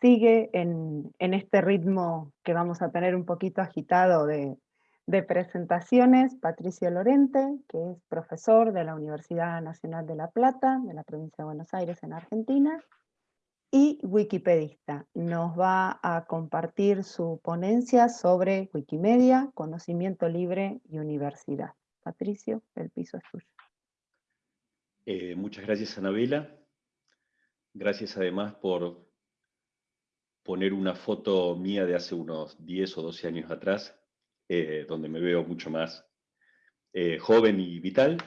sigue en, este ritmo que vamos a tener un poquito agitado de, presentaciones, Patricio Lorente, que es profesor de la Universidad Nacional de La Plata, de la provincia de Buenos Aires en Argentina, y wikipedista. Nos va a compartir su ponencia sobre Wikimedia, conocimiento libre y universidad. Patricio, el piso es tuyo. Eh, muchas gracias, Anabela. Gracias además por poner una foto mía de hace unos 10 o 12 años atrás, eh, donde me veo mucho más eh, joven y vital.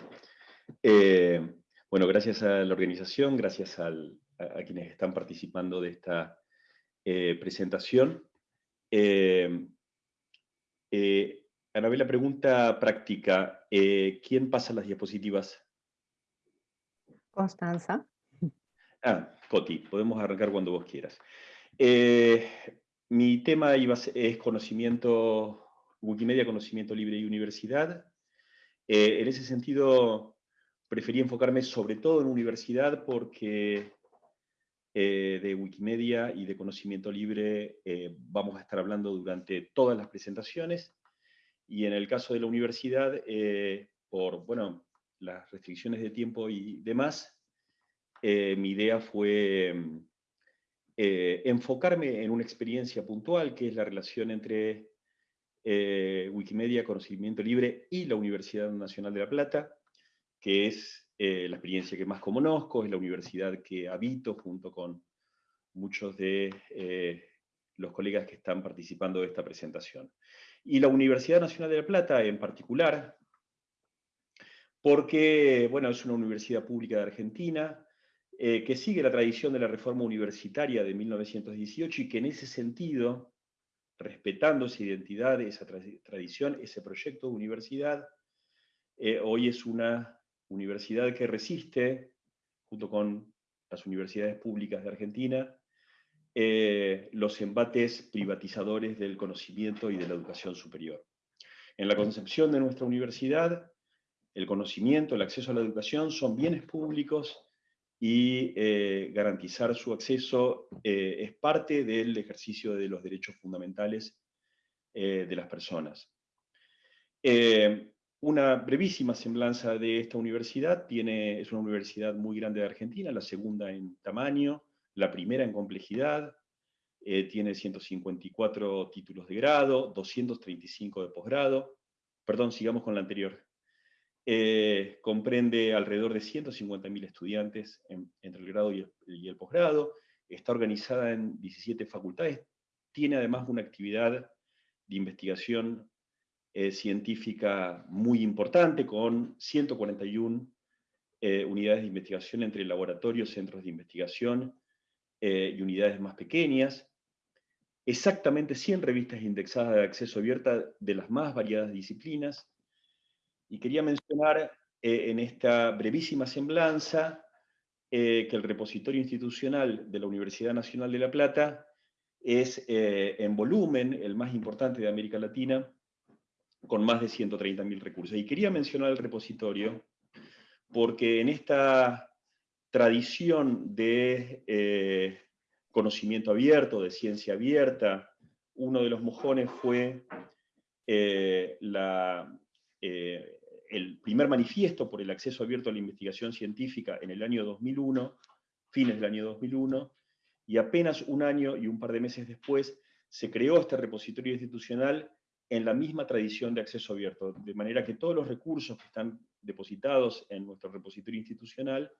bueno, gracias a la organización, gracias al, a, quienes están participando de esta eh, presentación. Eh, eh, Anabela, pregunta práctica. ¿Quién pasa las diapositivas? Constanza. Ah, Coti, podemos arrancar cuando vos quieras. Mi tema iba es conocimiento, Wikimedia, conocimiento libre y universidad. en ese sentido, preferí enfocarme sobre todo en universidad porque eh, de Wikimedia y de conocimiento libre eh, vamos a estar hablando durante todas las presentaciones. Y en el caso de la universidad, eh, por bueno, las restricciones de tiempo y demás, mi idea fue enfocarme en una experiencia puntual, que es la relación entre Wikimedia, conocimiento libre y la Universidad Nacional de La Plata, que es eh, la experiencia que más conozco, es la universidad que habito junto con muchos de eh, los colegas que están participando de esta presentación. Y la Universidad Nacional de La Plata en particular, porque bueno, es una universidad pública de Argentina, eh, que sigue la tradición de la reforma universitaria de 1918 y que en ese sentido, respetando esa identidad, esa tradición, ese proyecto de universidad, hoy es una universidad que resiste, junto con las universidades públicas de Argentina, eh, los embates privatizadores del conocimiento y de la educación superior. En la concepción de nuestra universidad, el conocimiento, el acceso a la educación son bienes públicos y eh, garantizar su acceso eh, es parte del ejercicio de los derechos fundamentales de las personas. Una brevísima semblanza de esta universidad, tiene, es una universidad muy grande de Argentina, la segunda en tamaño, la primera en complejidad, eh, tiene 154 títulos de grado, 235 de posgrado, perdón, sigamos con la anterior. Eh, comprende alrededor de 150.000 estudiantes entre el grado y el posgrado, está organizada en 17 facultades, tiene además una actividad de investigación eh, científica muy importante, con 141 eh, unidades de investigación entre laboratorios, centros de investigación eh, y unidades más pequeñas. Exactamente 100 revistas indexadas de acceso abierta de las más variadas disciplinas. Y quería mencionar en esta brevísima semblanza que el repositorio institucional de la Universidad Nacional de La Plata es en volumen el más importante de América Latina, con más de 130.000 recursos. Y quería mencionar el repositorio porque en esta tradición de eh, conocimiento abierto, de ciencia abierta, uno de los mojones fue eh, eh, el primer manifiesto por el acceso abierto a la investigación científica en el año 2001, fines del año 2001, y apenas un año y un par de meses después se creó este repositorio institucional en la misma tradición de acceso abierto, de manera que todos los recursos que están depositados en nuestro repositorio institucional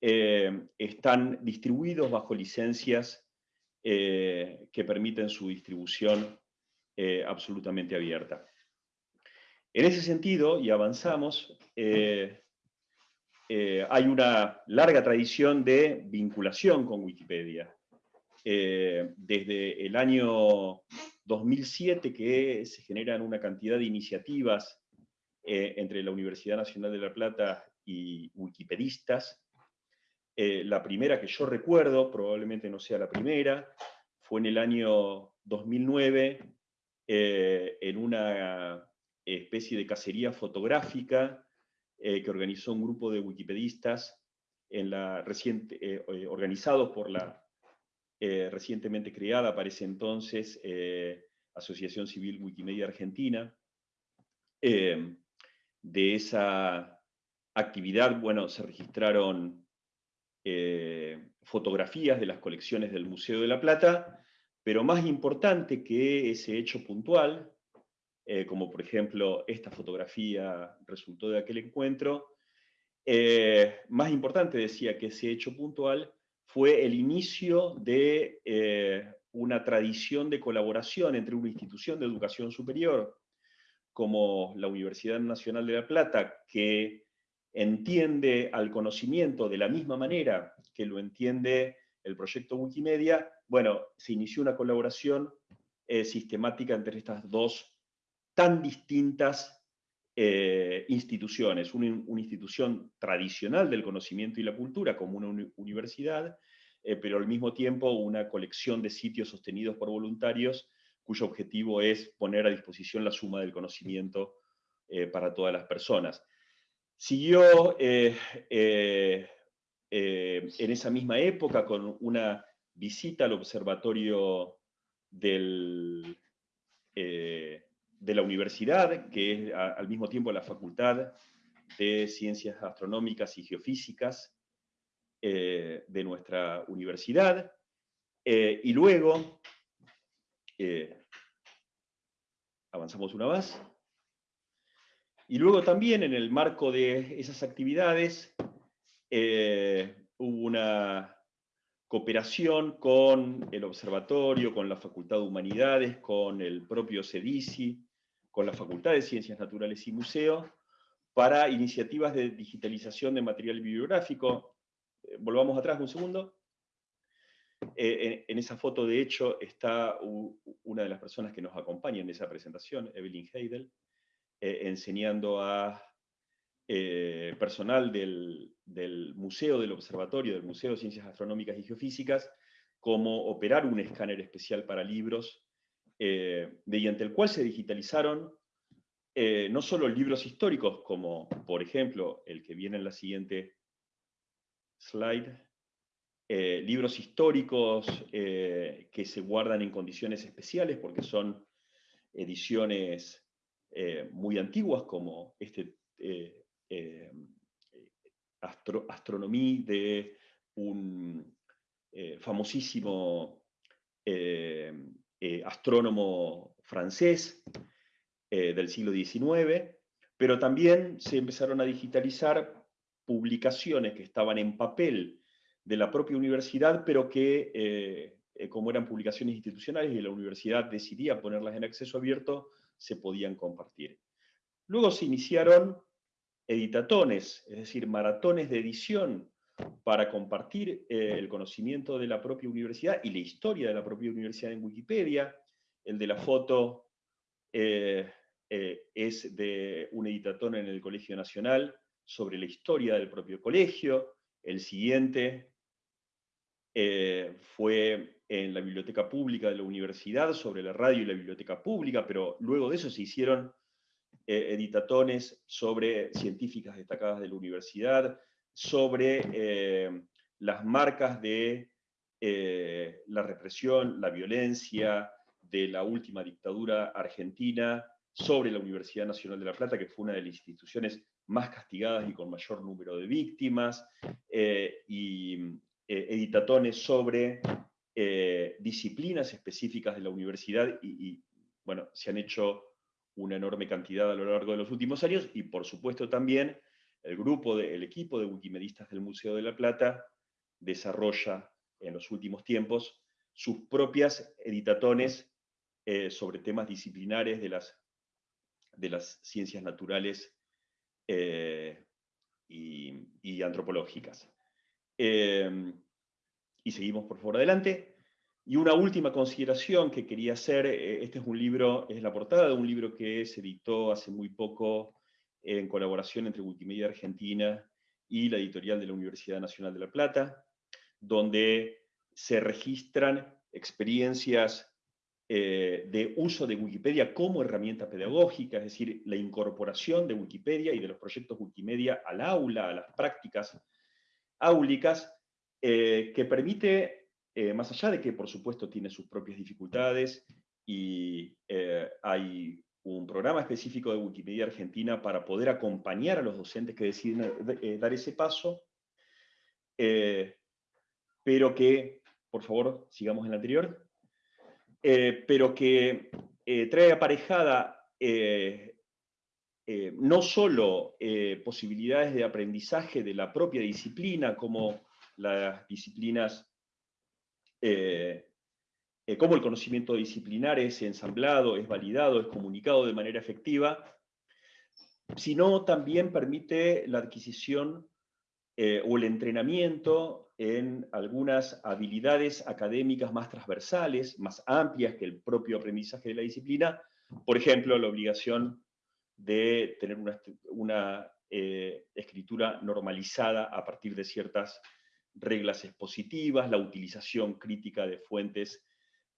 eh, están distribuidos bajo licencias eh, que permiten su distribución eh, absolutamente abierta. En ese sentido, y avanzamos, hay una larga tradición de vinculación con Wikipedia. desde el año 2007 que se generan una cantidad de iniciativas eh, entre la Universidad Nacional de La Plata y wikipedistas. Eh, la primera que yo recuerdo, probablemente no sea la primera, fue en el año 2009, eh, en una especie de cacería fotográfica que organizó un grupo de wikipedistas en la reciente, organizados por la recientemente creada, aparece entonces Asociación Civil Wikimedia Argentina. de esa actividad, bueno, se registraron fotografías de las colecciones del Museo de la Plata, pero más importante que ese hecho puntual, eh, como por ejemplo esta fotografía resultó de aquel encuentro, eh, más importante decía que ese hecho puntual fue el inicio de eh, una tradición de colaboración entre una institución de educación superior como la Universidad Nacional de La Plata, que entiende al conocimiento de la misma manera que lo entiende el proyecto Wikimedia, bueno, se inició una colaboración sistemática entre estas dos tan distintas eh, instituciones. Una, institución tradicional del conocimiento y la cultura, como una universidad, eh, pero al mismo tiempo una colección de sitios sostenidos por voluntarios cuyo objetivo es poner a disposición la suma del conocimiento para todas las personas. Siguió en esa misma época con una visita al observatorio del, eh, de la universidad, que es al mismo tiempo la Facultad de Ciencias Astronómicas y Geofísicas eh, de nuestra universidad. Eh, y luego, avanzamos una más, y luego también en el marco de esas actividades hubo una cooperación con el observatorio, con la Facultad de Humanidades, con el propio CEDICI, con la Facultad de Ciencias Naturales y Museo, para iniciativas de digitalización de material bibliográfico. Eh, volvamos atrás un segundo. Eh, en, esa foto, de hecho, está una de las personas que nos acompaña en esa presentación, Evelyn Heidel, eh, enseñando a personal del, Museo del Observatorio, del Museo de Ciencias Astronómicas y Geofísicas, cómo operar un escáner especial para libros, eh, mediante el cual se digitalizaron eh, no solo libros históricos, como por ejemplo el que viene en la siguiente slide, libros históricos que se guardan en condiciones especiales porque son ediciones muy antiguas, como este eh, astronomía de un eh, famosísimo eh, astrónomo francés del siglo XIX, pero también se empezaron a digitalizar publicaciones que estaban en papel de la propia universidad, pero que, como eran publicaciones institucionales y la universidad decidía ponerlas en acceso abierto, se podían compartir. Luego se iniciaron editatones, es decir, maratones de edición para compartir eh, el conocimiento de la propia universidad y la historia de la propia universidad en Wikipedia. El de la foto eh, eh, es de un editatón en el Colegio Nacional sobre la historia del propio colegio. El siguiente fue en la biblioteca pública de la universidad sobre la radio y la biblioteca pública, pero luego de eso se hicieron editatones sobre científicas destacadas de la universidad, sobre eh, las marcas de eh, la represión, la violencia de la última dictadura argentina, sobre la Universidad Nacional de La Plata, que fue una de las instituciones más castigadas y con mayor número de víctimas, y editatones sobre disciplinas específicas de la universidad, y, y, bueno, se han hecho una enorme cantidad a lo largo de los últimos años, y por supuesto también el grupo, equipo de wikimedistas del Museo de la Plata desarrolla en los últimos tiempos sus propias editatones eh, sobre temas disciplinares de las, de las ciencias naturales eh, y, antropológicas. Eh, y seguimos por favor adelante. Y una última consideración que quería hacer, este es un libro, es la portada de un libro que se editó hace muy poco en colaboración entre Wikimedia Argentina y la editorial de la Universidad Nacional de La Plata, donde se registran experiencias eh, de uso de Wikipedia como herramienta pedagógica, es decir, la incorporación de Wikipedia y de los proyectos Wikimedia al aula, a las prácticas áulicas, eh, que permite más allá de que por supuesto tiene sus propias dificultades y hay un programa específico de Wikimedia Argentina para poder acompañar a los docentes que deciden dar ese paso, pero que, por favor, sigamos en la anterior, pero que trae aparejada eh, no solo eh, posibilidades de aprendizaje de la propia disciplina, como las disciplinas, eh, como el conocimiento disciplinar es ensamblado, es validado, es comunicado de manera efectiva, sino también permite la adquisición o el entrenamiento en algunas habilidades académicas más transversales, más amplias que el propio aprendizaje de la disciplina, por ejemplo, la obligación de tener una, eh, escritura normalizada a partir de ciertas reglas expositivas, la utilización crítica de fuentes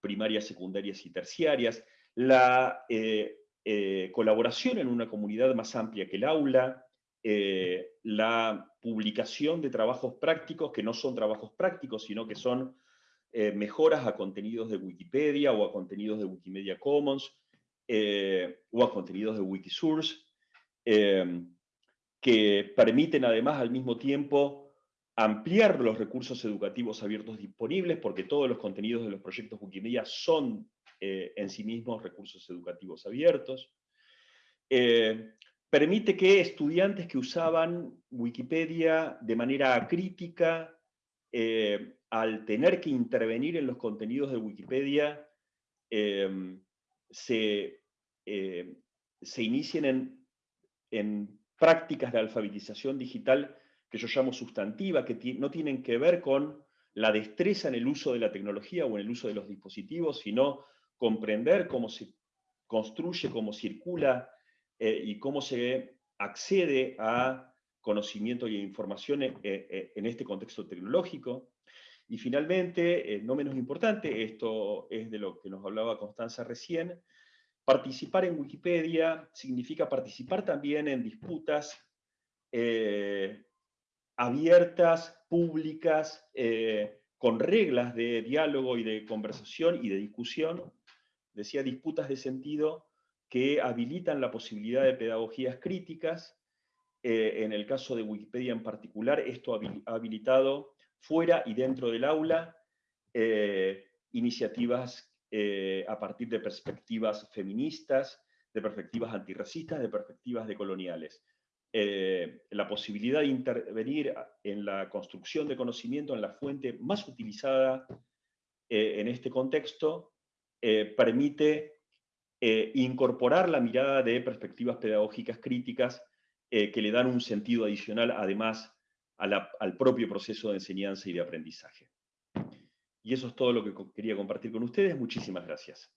primarias, secundarias y terciarias, la eh, eh, colaboración en una comunidad más amplia que el aula, la publicación de trabajos prácticos que no son trabajos prácticos, sino que son mejoras a contenidos de Wikipedia o a contenidos de Wikimedia Commons, eh, o a contenidos de Wikisource, eh, que permiten además al mismo tiempo ampliar los recursos educativos abiertos disponibles, porque todos los contenidos de los proyectos Wikimedia son eh, en sí mismos recursos educativos abiertos. permite que estudiantes que usaban Wikipedia de manera crítica, al tener que intervenir en los contenidos de Wikipedia, se eh, se inicien en, prácticas de alfabetización digital que yo llamo sustantiva, que no tienen que ver con la destreza en el uso de la tecnología o en el uso de los dispositivos, sino comprender cómo se construye, cómo circula eh, y cómo se accede a conocimiento y información eh, en este contexto tecnológico. Y finalmente, no menos importante, esto es de lo que nos hablaba Constanza recién, Participar en Wikipedia significa participar también en disputas eh, abiertas, públicas, eh, con reglas de diálogo y de conversación y de discusión. Decía disputas de sentido que habilitan la posibilidad de pedagogías críticas. Eh, en el caso de Wikipedia en particular, esto ha habilitado fuera y dentro del aula iniciativas eh, a partir de perspectivas feministas, de perspectivas antirracistas, de perspectivas decoloniales. Eh, la posibilidad de intervenir en la construcción de conocimiento en la fuente más utilizada eh, en este contexto permite incorporar la mirada de perspectivas pedagógicas críticas que le dan un sentido adicional además al propio proceso de enseñanza y de aprendizaje. Y eso es todo lo que quería compartir con ustedes. Muchísimas gracias.